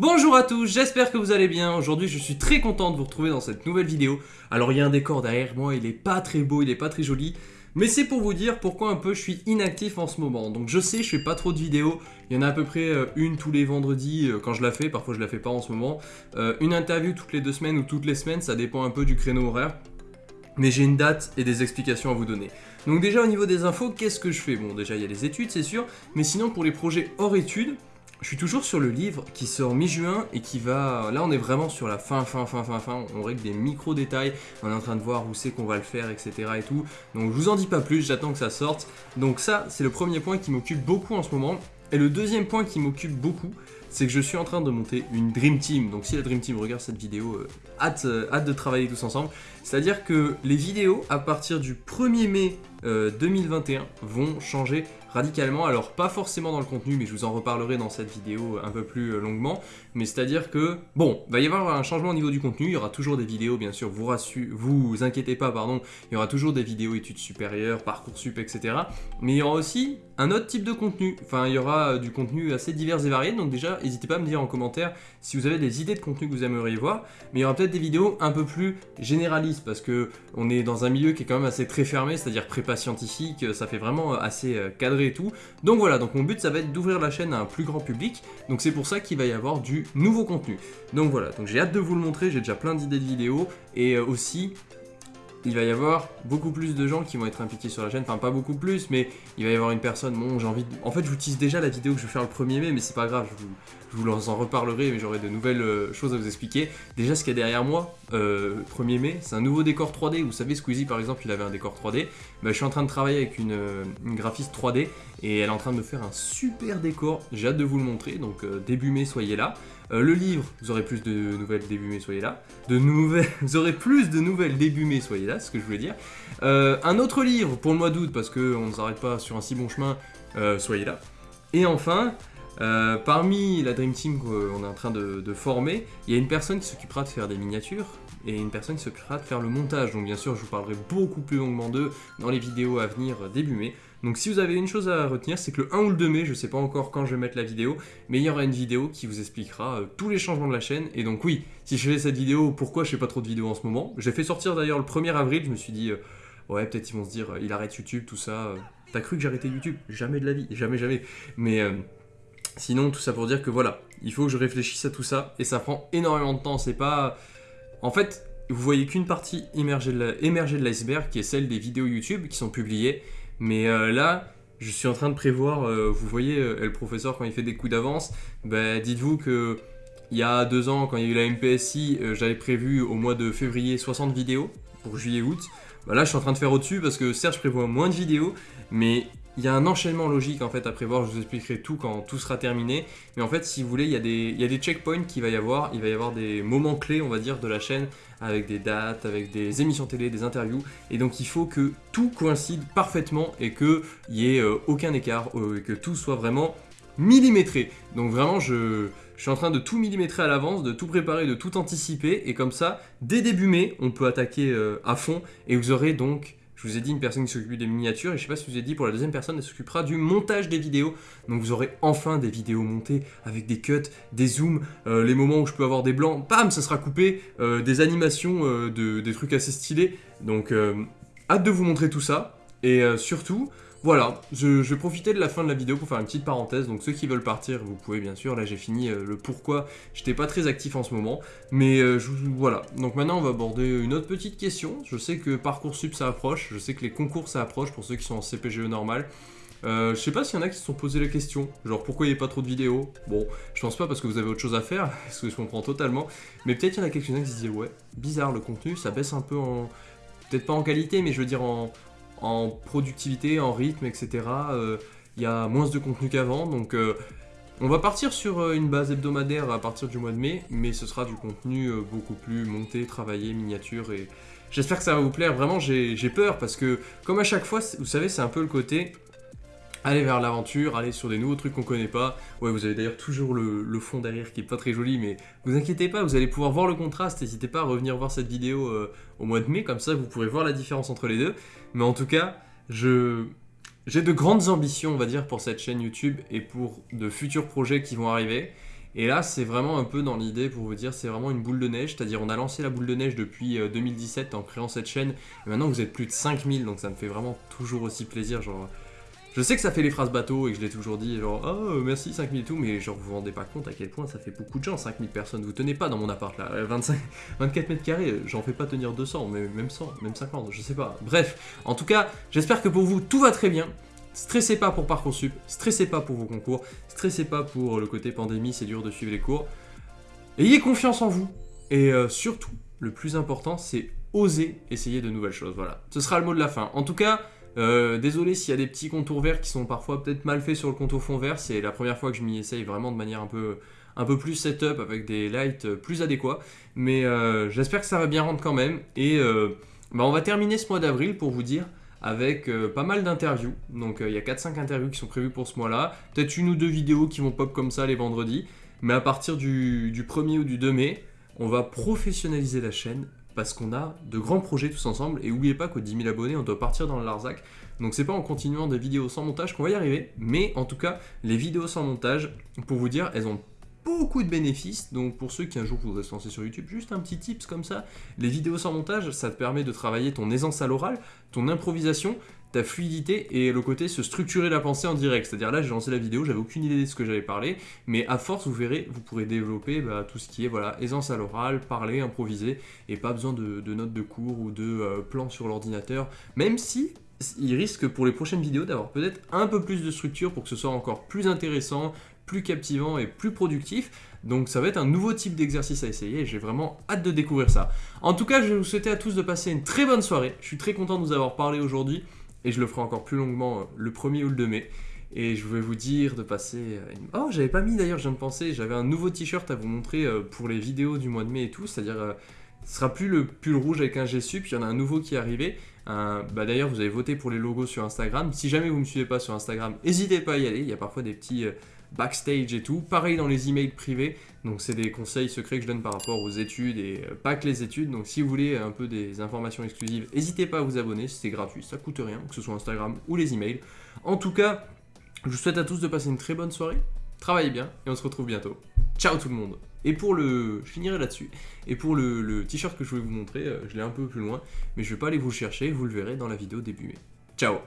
Bonjour à tous, j'espère que vous allez bien. Aujourd'hui, je suis très content de vous retrouver dans cette nouvelle vidéo. Alors, il y a un décor derrière moi, il est pas très beau, il est pas très joli. Mais c'est pour vous dire pourquoi un peu je suis inactif en ce moment. Donc je sais, je fais pas trop de vidéos. Il y en a à peu près euh, une tous les vendredis euh, quand je la fais. Parfois je la fais pas en ce moment. Euh, une interview toutes les deux semaines ou toutes les semaines, ça dépend un peu du créneau horaire. Mais j'ai une date et des explications à vous donner. Donc déjà au niveau des infos, qu'est-ce que je fais? Bon déjà il y a les études c'est sûr. Mais sinon pour les projets hors études, je suis toujours sur le livre qui sort mi-juin et qui va... Là, on est vraiment sur la fin, fin, fin, fin, fin. On règle des micro-détails. On est en train de voir où c'est qu'on va le faire, etc. et tout. Donc, je vous en dis pas plus. J'attends que ça sorte. Donc ça, c'est le premier point qui m'occupe beaucoup en ce moment. Et le deuxième point qui m'occupe beaucoup, c'est que je suis en train de monter une Dream Team. Donc si la Dream Team regarde cette vidéo, euh, hâte, euh, hâte de travailler tous ensemble. C'est-à-dire que les vidéos, à partir du 1er mai 2021, euh, vont changer radicalement. Alors pas forcément dans le contenu, mais je vous en reparlerai dans cette vidéo un peu plus euh, longuement. Mais c'est-à-dire que, bon, va y avoir un changement au niveau du contenu. Il y aura toujours des vidéos, bien sûr, vous vous inquiétez pas, pardon. Il y aura toujours des vidéos études supérieures, Parcoursup, etc. Mais il y aura aussi un autre type de contenu. Enfin, il y aura du contenu assez divers et varié. Donc déjà, n'hésitez pas à me dire en commentaire si vous avez des idées de contenu que vous aimeriez voir. Mais il y aura peut-être des vidéos un peu plus généralistes parce que on est dans un milieu qui est quand même assez très fermé, c'est-à-dire prépa scientifique. Ça fait vraiment assez euh, cadré et tout. Donc voilà, donc mon but ça va être d'ouvrir la chaîne à un plus grand public. Donc c'est pour ça qu'il va y avoir du nouveau contenu. Donc voilà, donc j'ai hâte de vous le montrer, j'ai déjà plein d'idées de vidéos. Et euh, aussi, il va y avoir beaucoup plus de gens qui vont être impliqués sur la chaîne, enfin pas beaucoup plus, mais il va y avoir une personne, bon j'ai envie de... En fait je vous tease déjà la vidéo que je vais faire le 1er mai, mais c'est pas grave, je vous, en reparlerai, mais j'aurai de nouvelles euh, choses à vous expliquer. Déjà ce qu'il y a derrière moi, 1er euh, mai, c'est un nouveau décor 3D, vous savez Squeezie par exemple il avait un décor 3D, bah, je suis en train de travailler avec une, euh, graphiste 3D, et elle est en train de me faire un super décor, j'ai hâte de vous le montrer, donc début mai soyez là. Le livre, vous aurez plus de nouvelles début mai, soyez là. De nouvelles, vous aurez plus de nouvelles début mai, soyez là, c'est ce que je voulais dire. un autre livre pour le mois d'août, parce qu'on ne s'arrête pas sur un si bon chemin, soyez là. Et enfin, euh, parmi la Dream Team qu'on est en train de, former, il y a une personne qui s'occupera de faire des miniatures et une personne qui s'occupera de faire le montage. Donc bien sûr, je vous parlerai beaucoup plus longuement d'eux dans les vidéos à venir début mai. Donc si vous avez une chose à retenir, c'est que le 1 ou le 2 mai, je sais pas encore quand je vais mettre la vidéo, mais il y aura une vidéo qui vous expliquera euh, tous les changements de la chaîne. Et donc oui, si je fais cette vidéo, pourquoi je fais pas trop de vidéos en ce moment? J'ai fait sortir d'ailleurs le 1er avril, je me suis dit, euh, ouais peut-être ils vont se dire, il arrête YouTube, tout ça. T'as cru que j'arrêtais YouTube? Jamais de la vie, jamais, jamais. Mais... Sinon, tout ça pour dire que voilà, il faut que je réfléchisse à tout ça, et ça prend énormément de temps, c'est pas... En fait, vous voyez qu'une partie émergée de l'iceberg, qui est celle des vidéos YouTube qui sont publiées, mais euh, là, je suis en train de prévoir, euh, vous voyez, euh, le professeur, quand il fait des coups d'avance, bah, dites-vous que il y a deux ans, quand il y a eu la MPSI, j'avais prévu au mois de février 60 vidéos pour juillet-août. Bah là, je suis en train de faire au-dessus parce que certes, je prévois moins de vidéos, mais il y a un enchaînement logique en fait à prévoir, je vous expliquerai tout quand tout sera terminé. Mais en fait, si vous voulez, il y a des, il y a des checkpoints qu'il va y avoir. Il va y avoir des moments clés, on va dire, de la chaîne avec des dates, avec des émissions télé, des interviews. Et donc, il faut que tout coïncide parfaitement et qu'il n'y ait euh, aucun écart, euh, et que tout soit vraiment millimétré. Donc vraiment, je, je suis en train de tout millimétrer à l'avance, de tout préparer, de tout anticiper. Et comme ça, dès début mai, on peut attaquer euh, à fond. Et vous aurez donc je vous ai dit une personne qui s'occupe des miniatures et je sais pas si je vous ai dit pour la deuxième personne elle s'occupera du montage des vidéos. Donc vous aurez enfin des vidéos montées avec des cuts, des zooms, euh, les moments où je peux avoir des blancs, bam ça sera coupé, euh, des animations, euh, de, des trucs assez stylés. Donc hâte de vous montrer tout ça et surtout voilà, je, vais profiter de la fin de la vidéo pour faire une petite parenthèse. Donc ceux qui veulent partir, vous pouvez bien sûr. Là j'ai fini euh, le pourquoi. J'étais pas très actif en ce moment. Mais euh, voilà. Donc maintenant on va aborder une autre petite question. Je sais que Parcoursup ça approche. Je sais que les concours ça approche pour ceux qui sont en CPGE normal. Euh, je sais pas s'il y en a qui se sont posé la question, genre pourquoi il n'y a pas trop de vidéos? Bon, je pense pas parce que vous avez autre chose à faire, parce que je comprends totalement, mais peut-être il y en a quelques-uns qui se disaient ouais, bizarre le contenu, ça baisse un peu en... Peut-être pas en qualité, mais je veux dire en, en productivité, en rythme, etc. Euh, il y a moins de contenu qu'avant, donc euh, on va partir sur euh, une base hebdomadaire à partir du mois de mai, mais ce sera du contenu beaucoup plus monté, travaillé, miniature, et j'espère que ça va vous plaire. Vraiment, j'ai peur, parce que comme à chaque fois, vous savez, c'est un peu le côté aller vers l'aventure, aller sur des nouveaux trucs qu'on connaît pas. Ouais, vous avez d'ailleurs toujours le, fond derrière qui est pas très joli, mais vous inquiétez pas, vous allez pouvoir voir le contraste. N'hésitez pas à revenir voir cette vidéo euh, au mois de mai, comme ça vous pourrez voir la différence entre les deux. Mais en tout cas, je j'ai de grandes ambitions, on va dire, pour cette chaîne YouTube et pour de futurs projets qui vont arriver. Et là, c'est vraiment un peu dans l'idée pour vous dire, c'est vraiment une boule de neige, c'est-à-dire on a lancé la boule de neige depuis 2017 en créant cette chaîne, et maintenant vous êtes plus de 5000, donc ça me fait vraiment toujours aussi plaisir. Je sais que ça fait les phrases bateau et que je l'ai toujours dit, genre, oh merci 5000 et tout, mais genre, vous vous rendez pas compte à quel point ça fait beaucoup de gens, 5000 personnes. Vous tenez pas dans mon appart là, 25, 24 mètres carrés, j'en fais pas tenir 200, mais même 100, même 50, je sais pas. Bref, en tout cas, j'espère que pour vous tout va très bien. Stressez pas pour Parcoursup, stressez pas pour vos concours, stressez pas pour le côté pandémie, c'est dur de suivre les cours. Ayez confiance en vous et euh, surtout, le plus important, c'est oser essayer de nouvelles choses. Voilà, ce sera le mot de la fin. En tout cas, euh, désolé s'il y a des petits contours verts qui sont parfois peut-être mal faits sur le contour fond vert, c'est la première fois que je m'y essaye vraiment de manière un peu, un peu plus setup avec des lights plus adéquats, mais euh, j'espère que ça va bien rendre quand même, et euh, bah, on va terminer ce mois d'avril pour vous dire avec pas mal d'interviews, donc il y a 4-5 interviews qui sont prévues pour ce mois-là, peut-être une ou deux vidéos qui vont pop comme ça les vendredis, mais à partir du, du 1er ou du 2 mai, on va professionnaliser la chaîne, parce qu'on a de grands projets tous ensemble. Et n'oubliez pas qu'aux 10 000 abonnés, on doit partir dans le Larzac. Donc c'est pas en continuant des vidéos sans montage qu'on va y arriver, mais en tout cas, les vidéos sans montage, pour vous dire, elles ont beaucoup de bénéfices. Donc pour ceux qui un jour voudraient se lancer sur YouTube, juste un petit tips comme ça. Les vidéos sans montage, ça te permet de travailler ton aisance à l'oral, ton improvisation, ta fluidité et le côté se structurer la pensée en direct. C'est-à-dire là, j'ai lancé la vidéo, j'avais aucune idée de ce que j'allais parler, mais à force, vous verrez, vous pourrez développer bah, tout ce qui est aisance à l'oral, parler, improviser, et pas besoin de, notes de cours ou de euh, plans sur l'ordinateur, même si il risque pour les prochaines vidéos d'avoir peut-être un peu plus de structure pour que ce soit encore plus intéressant, plus captivant et plus productif. Donc ça va être un nouveau type d'exercice à essayer et j'ai vraiment hâte de découvrir ça. En tout cas, je vais vous souhaiter à tous de passer une très bonne soirée. Je suis très content de vous avoir parlé aujourd'hui et je le ferai encore plus longuement euh, le 1er ou le 2 mai. Et je vais vous dire de passer... Euh, oh, j'avais pas mis d'ailleurs, je viens de penser, j'avais un nouveau t-shirt à vous montrer euh, pour les vidéos du mois de mai et tout, c'est-à-dire... ce sera plus le pull rouge avec un G puis il y en a un nouveau qui est arrivé. bah D'ailleurs, vous avez voté pour les logos sur Instagram. Si jamais vous ne me suivez pas sur Instagram, n'hésitez pas à y aller. Il y a parfois des petits backstage et tout. Pareil dans les emails privés. Donc c'est des conseils secrets que je donne par rapport aux études et euh, pas que les études. Donc si vous voulez un peu des informations exclusives, n'hésitez pas à vous abonner, c'est gratuit, ça coûte rien, que ce soit Instagram ou les emails. En tout cas, je vous souhaite à tous de passer une très bonne soirée. Travaillez bien et on se retrouve bientôt. Ciao tout le monde et pour le... Je finirai là-dessus. Et pour le, t-shirt que je voulais vous montrer, euh, je l'ai un peu plus loin, mais je vais pas aller vous le chercher, vous le verrez dans la vidéo début mai. Ciao